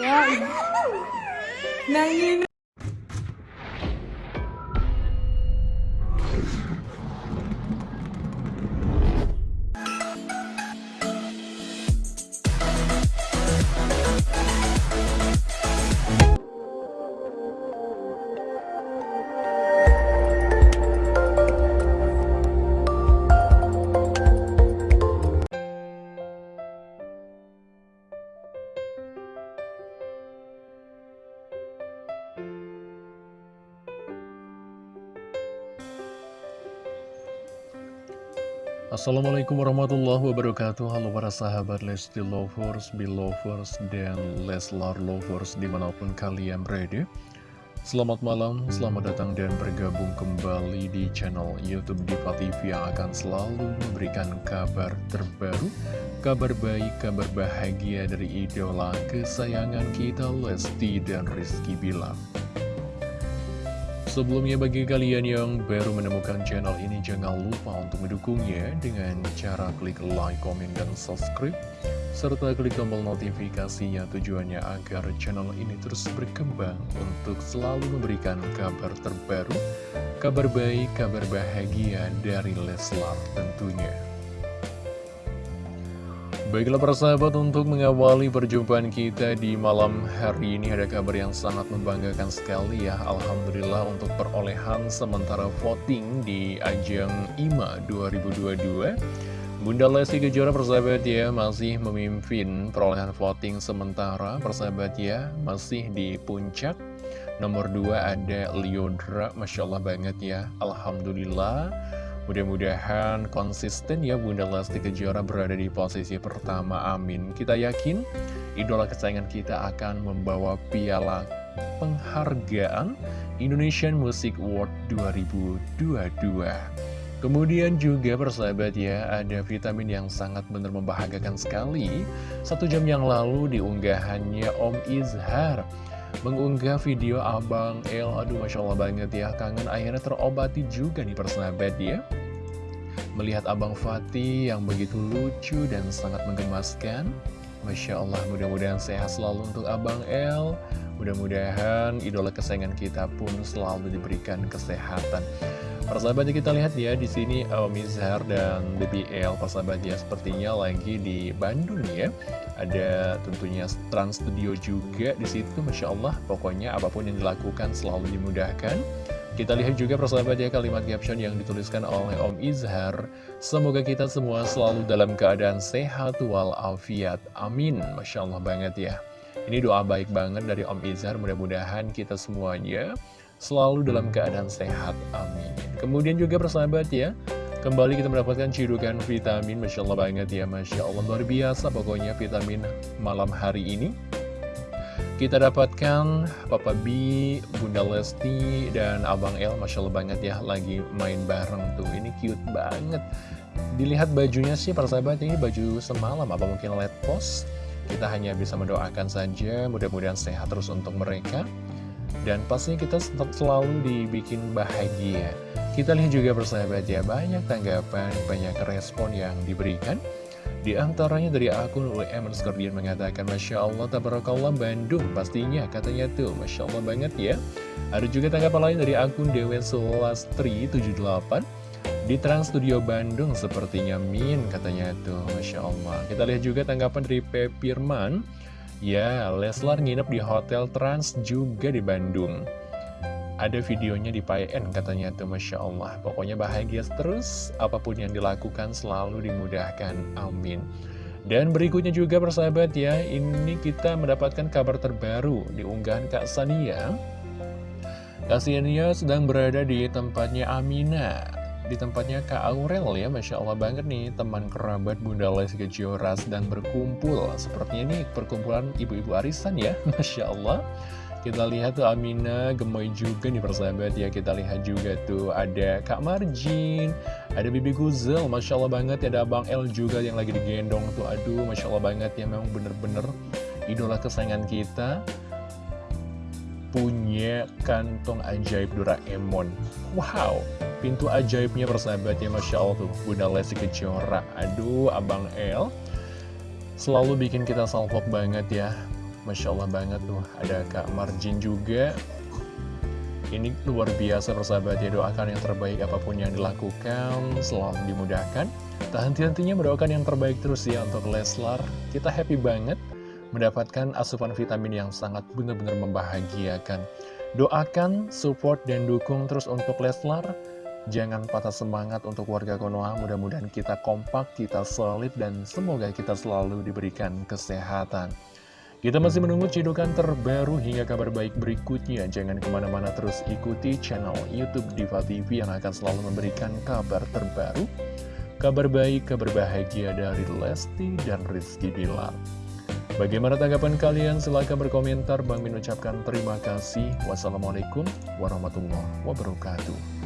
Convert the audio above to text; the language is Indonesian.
Ya. Nangin. Assalamualaikum warahmatullahi wabarakatuh. Halo para sahabat Lesti Lovers, Belovers, dan Leslar Lovers di mana pun kalian berada. Selamat malam, selamat datang dan bergabung kembali di channel Youtube Diva TV yang akan selalu memberikan kabar terbaru Kabar baik, kabar bahagia dari idola kesayangan kita Lesti dan Rizky Bilar Sebelumnya bagi kalian yang baru menemukan channel ini jangan lupa untuk mendukungnya dengan cara klik like, komen, dan subscribe serta klik tombol notifikasinya tujuannya agar channel ini terus berkembang untuk selalu memberikan kabar terbaru, kabar baik, kabar bahagia dari Leslar tentunya. Baiklah para sahabat untuk mengawali perjumpaan kita di malam hari ini ada kabar yang sangat membanggakan sekali ya. Alhamdulillah untuk perolehan sementara voting di ajang IMA 2022 Bunda Lesti Kejora persahabat ya masih memimpin perolehan voting sementara. Persahabat ya masih di puncak. Nomor 2 ada Liodra Masya Allah banget ya. Alhamdulillah Mudah-mudahan konsisten ya Bunda Lesti Kejora berada di posisi pertama, amin. Kita yakin idola kesayangan kita akan membawa piala penghargaan Indonesian Music Award 2022. Kemudian juga persahabat ya, ada vitamin yang sangat benar membahagiakan sekali. Satu jam yang lalu diunggahannya Om Izhar mengunggah video Abang El Aduh Masya Allah banget ya. Kangen akhirnya terobati juga nih persahabat ya. Melihat Abang Fatih yang begitu lucu dan sangat menggemaskan Masya Allah mudah-mudahan sehat selalu untuk Abang El Mudah-mudahan idola kesayangan kita pun selalu diberikan kesehatan Persahabatnya kita lihat ya di sini Om Izhar dan BBL persahabatnya sepertinya lagi di Bandung ya. Ada tentunya Trans Studio juga di situ, masya Allah. Pokoknya apa pun yang dilakukan selalu dimudahkan. Kita lihat juga persahabatnya kalimat caption yang dituliskan oleh Om Izhar. Semoga kita semua selalu dalam keadaan sehat walafiat. Amin. Masya Allah banget ya. Ini doa baik banget dari Om Izhar. Mudah-mudahan kita semuanya selalu dalam keadaan sehat. Amin. Kemudian juga persahabat ya, kembali kita mendapatkan cirukan vitamin. Masya Allah banget ya, Masya Allah luar biasa pokoknya vitamin malam hari ini. Kita dapatkan Papa B, Bunda Lesti, dan Abang El, Masya Allah banget ya, lagi main bareng tuh. Ini cute banget. Dilihat bajunya sih persahabat, ini baju semalam, apa mungkin let post? Kita hanya bisa mendoakan saja, mudah-mudahan sehat terus untuk mereka. Dan pastinya kita selalu dibikin bahagia. Kita lihat juga persahabat ya Banyak tanggapan, banyak respon yang diberikan. Di antaranya dari akun UM Skordian mengatakan Masya Allah, Tabarakallah Bandung. Pastinya katanya tuh, Masya Allah banget ya. Ada juga tanggapan lain dari akun Dewen Solastri 78 di Trans Studio Bandung sepertinya Min katanya tuh Masya Allah Kita lihat juga tanggapan dari Pepirman Ya, Leslar nginep di Hotel Trans juga di Bandung. Ada videonya di PN katanya tuh Masya Allah. Pokoknya bahagia terus, apa pun yang dilakukan selalu dimudahkan. Amin. Dan berikutnya juga persahabat ya, ini kita mendapatkan kabar terbaru di unggahan Kak Sania. Kak Sania sedang berada di tempatnya Amina di tempatnya Kak Aurel ya Masya Allah banget nih teman kerabat Bunda Lesti Kejora sedang berkumpul. Sepertinya ini perkumpulan ibu-ibu arisan ya Masya Allah. Kita lihat tuh Amina gemoy juga nih persahabat ya. Kita lihat juga tuh ada Kak Marjin Ada Bibi Guzel Masya Allah banget ya. Ada Abang El juga yang lagi digendong tuh. Aduh Masya Allah banget ya Memang bener-bener idola kesayangan kita. Punya kantong ajaib Doraemon. Wow Pintu ajaibnya persahabatnya Masya Allah tuh. Bunda Lesti Kejora. Aduh Abang El. Selalu bikin kita salpok banget ya. Masya Allah banget tuh. Ada Kak Marjin juga. Ini luar biasa persahabat ya. Doakan yang terbaik apa pun yang dilakukan. Selalu dimudahkan. Tak henti-hentinya mendoakan yang terbaik terus ya Untuk Leslar. Kita happy banget Mendapatkan asupan vitamin yang sangat benar-benar membahagiakan. Doakan, support, dan dukung terus untuk Leslar Jangan patah semangat untuk warga Konoha, mudah-mudahan kita kompak, kita solid, dan semoga kita selalu diberikan kesehatan. Kita masih menunggu cidukan terbaru hingga kabar baik berikutnya. Jangan ke mana-mana terus ikuti channel Youtube Diva TV yang akan selalu memberikan kabar terbaru. Kabar baik, kabar bahagia dari Lesti dan Rizky Dilar. Bagaimana tanggapan kalian? Silahkan berkomentar. Bang Min ucapkan terima kasih. Wassalamualaikum warahmatullahi wabarakatuh.